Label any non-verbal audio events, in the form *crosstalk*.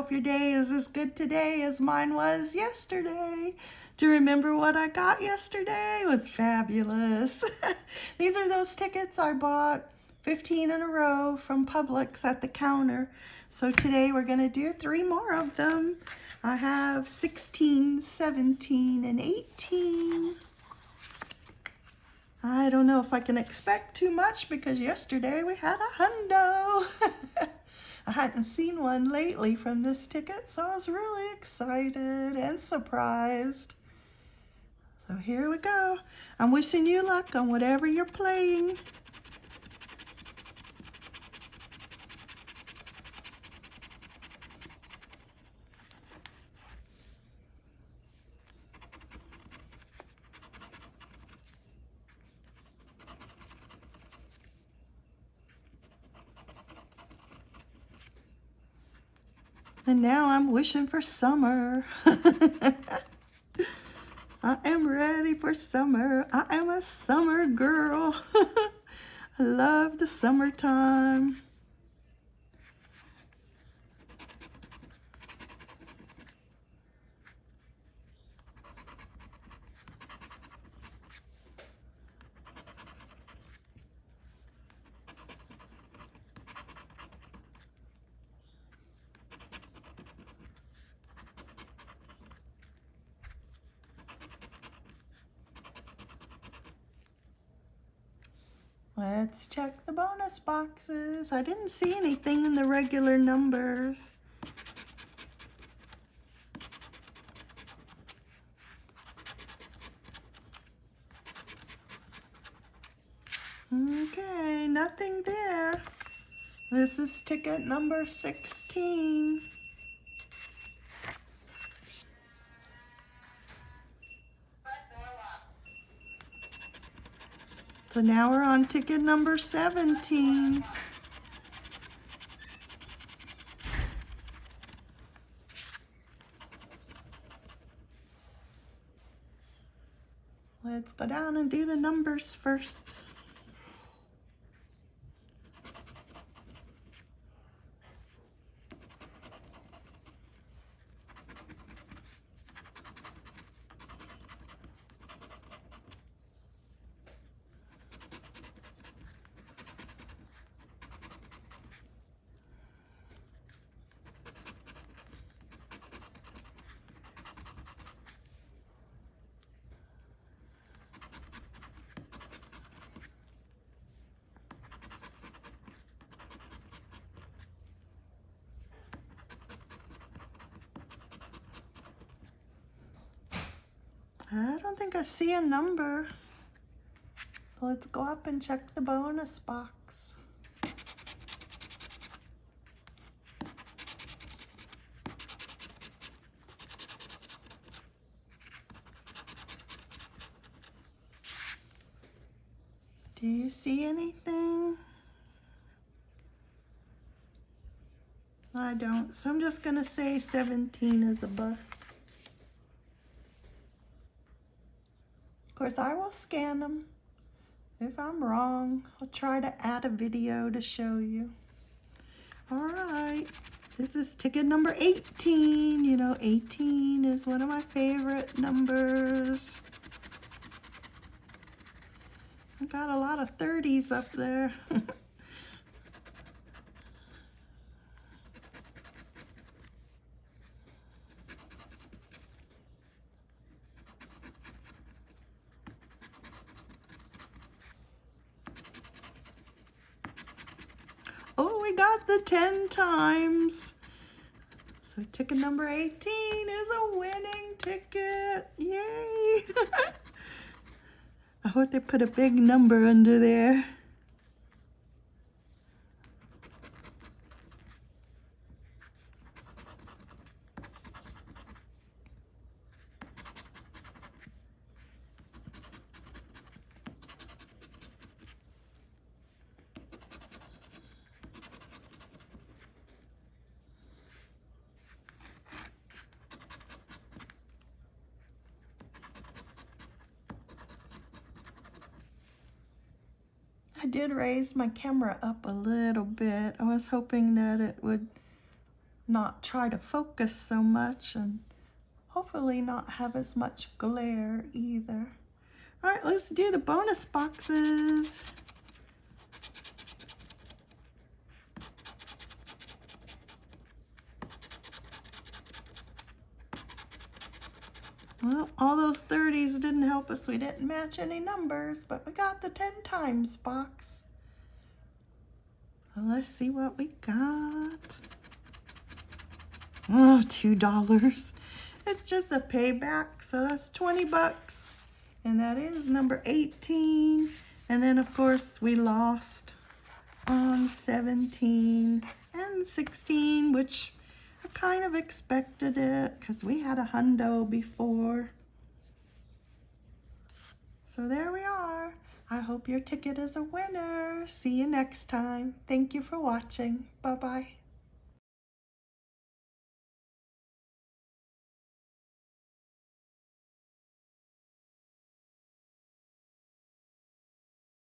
today is as good today as mine was yesterday. To remember what I got yesterday was fabulous. *laughs* These are those tickets I bought 15 in a row from Publix at the counter. So today we're going to do three more of them. I have 16, 17, and 18. I don't know if I can expect too much because yesterday we had a hundo. *laughs* I hadn't seen one lately from this ticket, so I was really excited and surprised. So here we go. I'm wishing you luck on whatever you're playing. And now I'm wishing for summer. *laughs* I am ready for summer. I am a summer girl. *laughs* I love the summertime. Let's check the bonus boxes. I didn't see anything in the regular numbers. Okay, nothing there. This is ticket number 16. So now we're on ticket number 17. Let's go down and do the numbers first. I don't think I see a number. So let's go up and check the bonus box. Do you see anything? I don't, so I'm just gonna say 17 is a bust. Course, I will scan them. If I'm wrong, I'll try to add a video to show you. All right, this is ticket number 18. You know, 18 is one of my favorite numbers. I got a lot of 30s up there. *laughs* Got the 10 times. So ticket number 18 is a winning ticket. Yay. *laughs* I hope they put a big number under there. I did raise my camera up a little bit. I was hoping that it would not try to focus so much and hopefully not have as much glare either. All right, let's do the bonus boxes. Well, all those 30s didn't help us. We didn't match any numbers, but we got the 10 times box. Well, let's see what we got. Oh, $2. It's just a payback, so that's 20 bucks. And that is number 18. And then, of course, we lost on 17 and 16, which I kind of expected it because we had a hundo before. So there we are. I hope your ticket is a winner. See you next time. Thank you for watching. Bye-bye.